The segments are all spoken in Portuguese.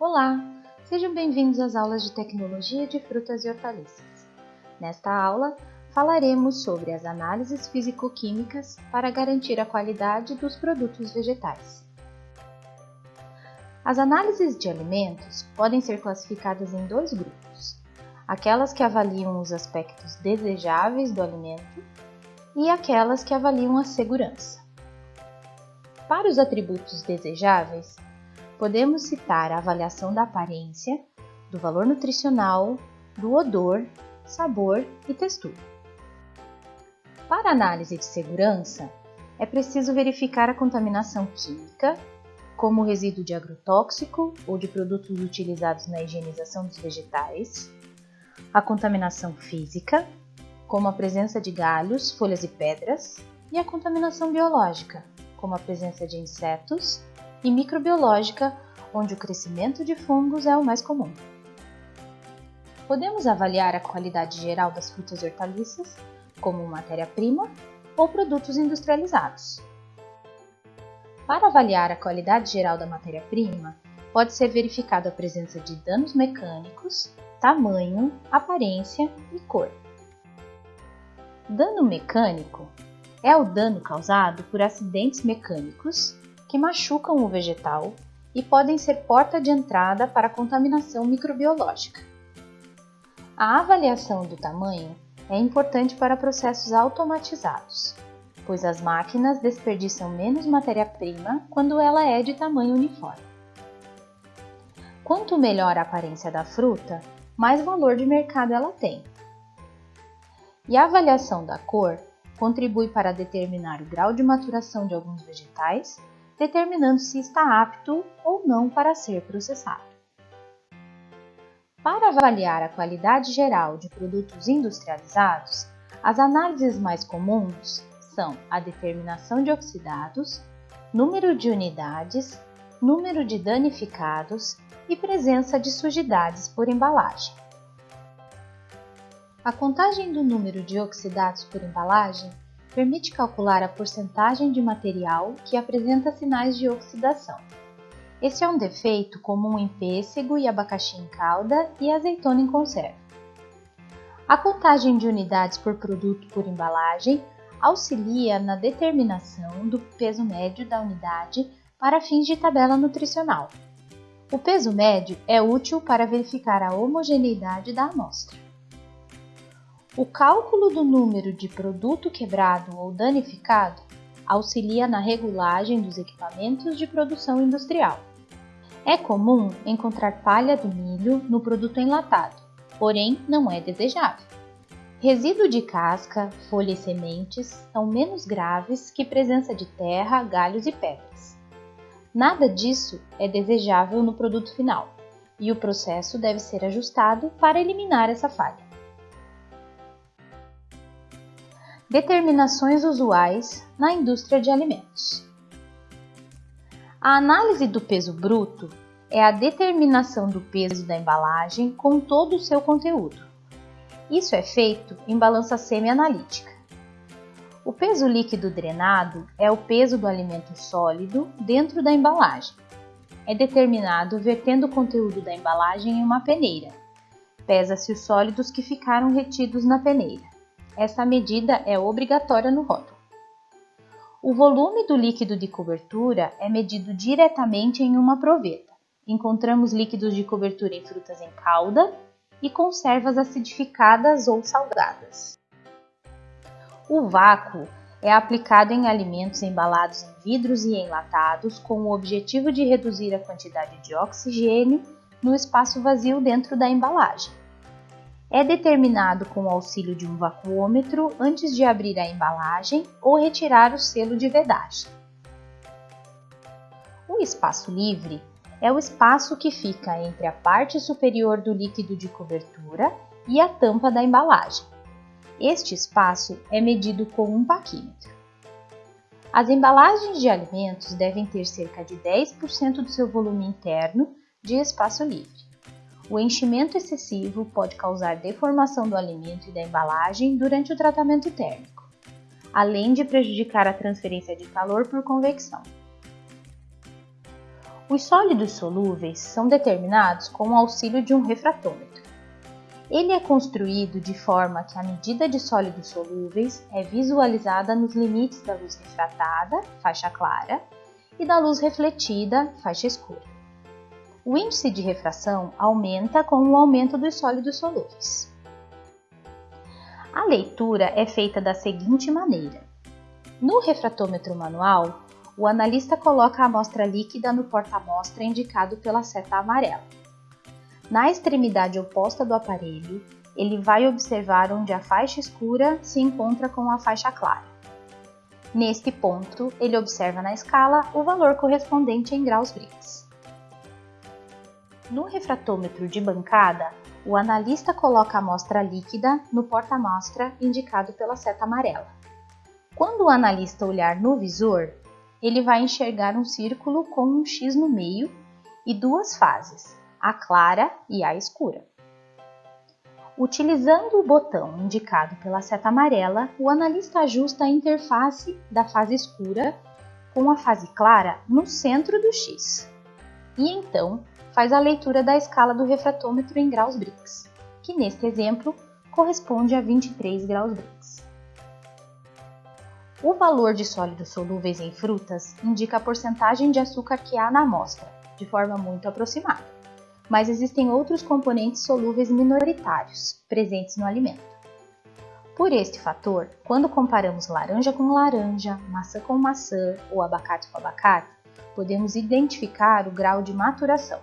Olá, sejam bem-vindos às aulas de Tecnologia de Frutas e Hortaliças. Nesta aula, falaremos sobre as análises físico-químicas para garantir a qualidade dos produtos vegetais. As análises de alimentos podem ser classificadas em dois grupos: aquelas que avaliam os aspectos desejáveis do alimento e aquelas que avaliam a segurança. Para os atributos desejáveis, podemos citar a avaliação da aparência, do valor nutricional, do odor, sabor e textura. Para análise de segurança, é preciso verificar a contaminação química, como resíduo de agrotóxico ou de produtos utilizados na higienização dos vegetais, a contaminação física, como a presença de galhos, folhas e pedras, e a contaminação biológica, como a presença de insetos, e microbiológica, onde o crescimento de fungos é o mais comum. Podemos avaliar a qualidade geral das frutas e hortaliças como matéria-prima ou produtos industrializados. Para avaliar a qualidade geral da matéria-prima, pode ser verificada a presença de danos mecânicos, tamanho, aparência e cor. Dano mecânico é o dano causado por acidentes mecânicos que machucam o vegetal e podem ser porta de entrada para a contaminação microbiológica. A avaliação do tamanho é importante para processos automatizados, pois as máquinas desperdiçam menos matéria-prima quando ela é de tamanho uniforme. Quanto melhor a aparência da fruta, mais valor de mercado ela tem. E a avaliação da cor contribui para determinar o grau de maturação de alguns vegetais determinando se está apto ou não para ser processado. Para avaliar a qualidade geral de produtos industrializados, as análises mais comuns são a determinação de oxidados, número de unidades, número de danificados e presença de sujidades por embalagem. A contagem do número de oxidados por embalagem permite calcular a porcentagem de material que apresenta sinais de oxidação. Esse é um defeito comum em pêssego e abacaxi em calda e azeitona em conserva. A contagem de unidades por produto por embalagem auxilia na determinação do peso médio da unidade para fins de tabela nutricional. O peso médio é útil para verificar a homogeneidade da amostra. O cálculo do número de produto quebrado ou danificado auxilia na regulagem dos equipamentos de produção industrial. É comum encontrar palha do milho no produto enlatado, porém não é desejável. Resíduo de casca, folha e sementes são menos graves que presença de terra, galhos e pedras. Nada disso é desejável no produto final, e o processo deve ser ajustado para eliminar essa falha. Determinações usuais na indústria de alimentos. A análise do peso bruto é a determinação do peso da embalagem com todo o seu conteúdo. Isso é feito em balança semi-analítica. O peso líquido drenado é o peso do alimento sólido dentro da embalagem. É determinado vertendo o conteúdo da embalagem em uma peneira. Pesa-se os sólidos que ficaram retidos na peneira. Essa medida é obrigatória no rótulo. O volume do líquido de cobertura é medido diretamente em uma proveta. Encontramos líquidos de cobertura em frutas em calda e conservas acidificadas ou salgadas. O vácuo é aplicado em alimentos embalados em vidros e enlatados com o objetivo de reduzir a quantidade de oxigênio no espaço vazio dentro da embalagem é determinado com o auxílio de um vacuômetro antes de abrir a embalagem ou retirar o selo de vedagem. O espaço livre é o espaço que fica entre a parte superior do líquido de cobertura e a tampa da embalagem. Este espaço é medido com um paquímetro. As embalagens de alimentos devem ter cerca de 10% do seu volume interno de espaço livre. O enchimento excessivo pode causar deformação do alimento e da embalagem durante o tratamento térmico, além de prejudicar a transferência de calor por convecção. Os sólidos solúveis são determinados com o auxílio de um refratômetro. Ele é construído de forma que a medida de sólidos solúveis é visualizada nos limites da luz refratada, faixa clara, e da luz refletida, faixa escura. O índice de refração aumenta com o aumento dos sólidos solúveis. A leitura é feita da seguinte maneira: no refratômetro manual, o analista coloca a amostra líquida no porta-amostra indicado pela seta amarela. Na extremidade oposta do aparelho, ele vai observar onde a faixa escura se encontra com a faixa clara. Neste ponto, ele observa na escala o valor correspondente em graus Brix. No refratômetro de bancada, o analista coloca a amostra líquida no porta-amostra indicado pela seta amarela. Quando o analista olhar no visor, ele vai enxergar um círculo com um X no meio e duas fases, a clara e a escura. Utilizando o botão indicado pela seta amarela, o analista ajusta a interface da fase escura com a fase clara no centro do X. E então faz a leitura da escala do refratômetro em graus Brix, que neste exemplo corresponde a 23 graus Brix. O valor de sólidos solúveis em frutas indica a porcentagem de açúcar que há na amostra, de forma muito aproximada, mas existem outros componentes solúveis minoritários presentes no alimento. Por este fator, quando comparamos laranja com laranja, maçã com maçã ou abacate com abacate, podemos identificar o grau de maturação.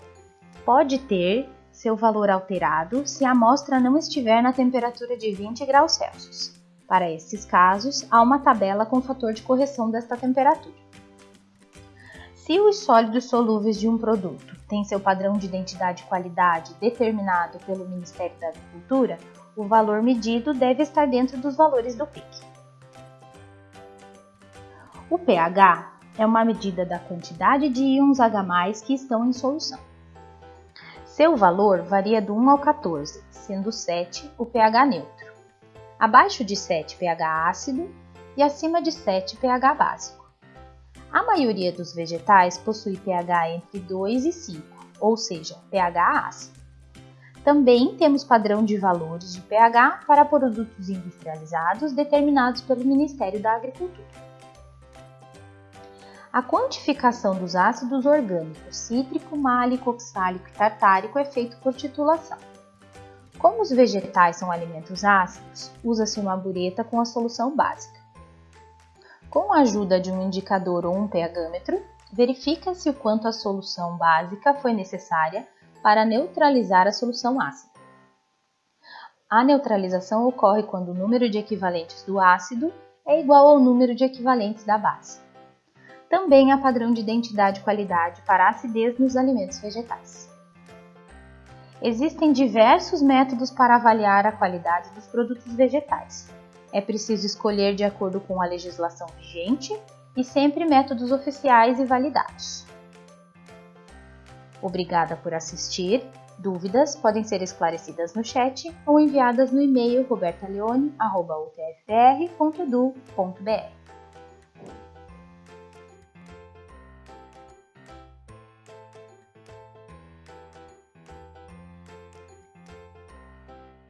Pode ter seu valor alterado se a amostra não estiver na temperatura de 20 graus Celsius. Para esses casos, há uma tabela com fator de correção desta temperatura. Se os sólidos solúveis de um produto têm seu padrão de identidade e qualidade determinado pelo Ministério da Agricultura, o valor medido deve estar dentro dos valores do PIC. O pH é uma medida da quantidade de íons H+, que estão em solução. Seu valor varia do 1 ao 14, sendo 7 o pH neutro abaixo de 7 pH ácido e acima de 7 pH básico. A maioria dos vegetais possui pH entre 2 e 5, ou seja, pH ácido. Também temos padrão de valores de pH para produtos industrializados determinados pelo Ministério da Agricultura. A quantificação dos ácidos orgânicos cítrico, málico, oxálico e tartárico é feita por titulação. Como os vegetais são alimentos ácidos, usa-se uma bureta com a solução básica. Com a ajuda de um indicador ou um pHmetro, verifica-se o quanto a solução básica foi necessária para neutralizar a solução ácida. A neutralização ocorre quando o número de equivalentes do ácido é igual ao número de equivalentes da base. Também há padrão de identidade e qualidade para acidez nos alimentos vegetais. Existem diversos métodos para avaliar a qualidade dos produtos vegetais. É preciso escolher de acordo com a legislação vigente e sempre métodos oficiais e validados. Obrigada por assistir. Dúvidas podem ser esclarecidas no chat ou enviadas no e-mail robertaleone.utfpr.edu.br.